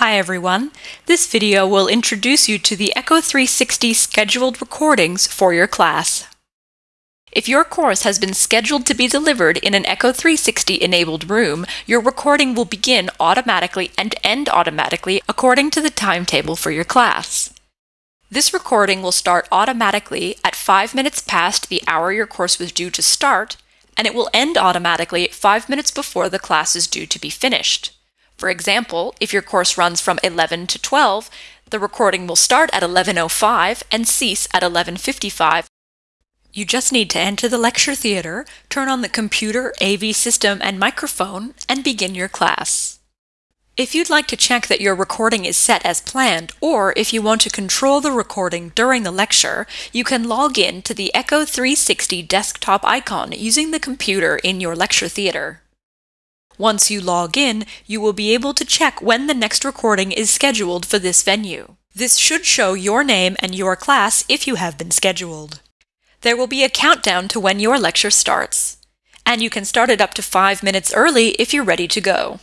Hi everyone. This video will introduce you to the Echo 360 scheduled recordings for your class. If your course has been scheduled to be delivered in an Echo 360 enabled room, your recording will begin automatically and end automatically according to the timetable for your class. This recording will start automatically at 5 minutes past the hour your course was due to start, and it will end automatically 5 minutes before the class is due to be finished. For example, if your course runs from 11 to 12, the recording will start at 11.05 and cease at 11.55. You just need to enter the lecture theater, turn on the computer, AV system, and microphone, and begin your class. If you'd like to check that your recording is set as planned, or if you want to control the recording during the lecture, you can log in to the Echo 360 desktop icon using the computer in your lecture theater. Once you log in, you will be able to check when the next recording is scheduled for this venue. This should show your name and your class if you have been scheduled. There will be a countdown to when your lecture starts, and you can start it up to five minutes early if you're ready to go.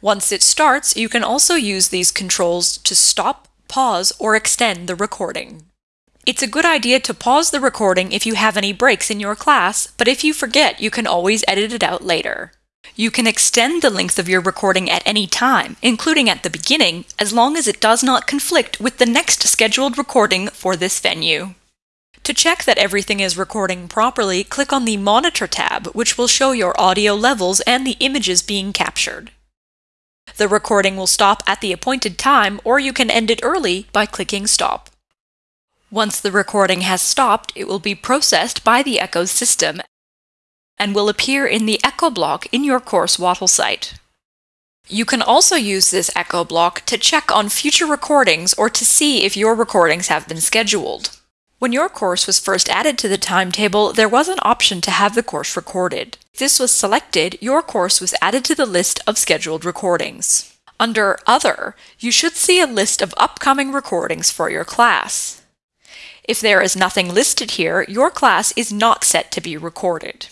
Once it starts, you can also use these controls to stop, pause, or extend the recording. It's a good idea to pause the recording if you have any breaks in your class, but if you forget, you can always edit it out later. You can extend the length of your recording at any time, including at the beginning, as long as it does not conflict with the next scheduled recording for this venue. To check that everything is recording properly, click on the Monitor tab, which will show your audio levels and the images being captured. The recording will stop at the appointed time, or you can end it early by clicking Stop. Once the recording has stopped, it will be processed by the Echo system and will appear in the echo block in your course Wattle site. You can also use this echo block to check on future recordings or to see if your recordings have been scheduled. When your course was first added to the timetable, there was an option to have the course recorded. If this was selected, your course was added to the list of scheduled recordings. Under Other, you should see a list of upcoming recordings for your class. If there is nothing listed here, your class is not set to be recorded.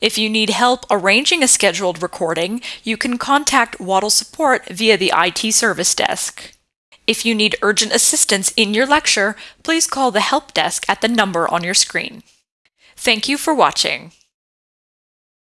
If you need help arranging a scheduled recording, you can contact Wattle Support via the IT Service Desk. If you need urgent assistance in your lecture, please call the help desk at the number on your screen. Thank you for watching.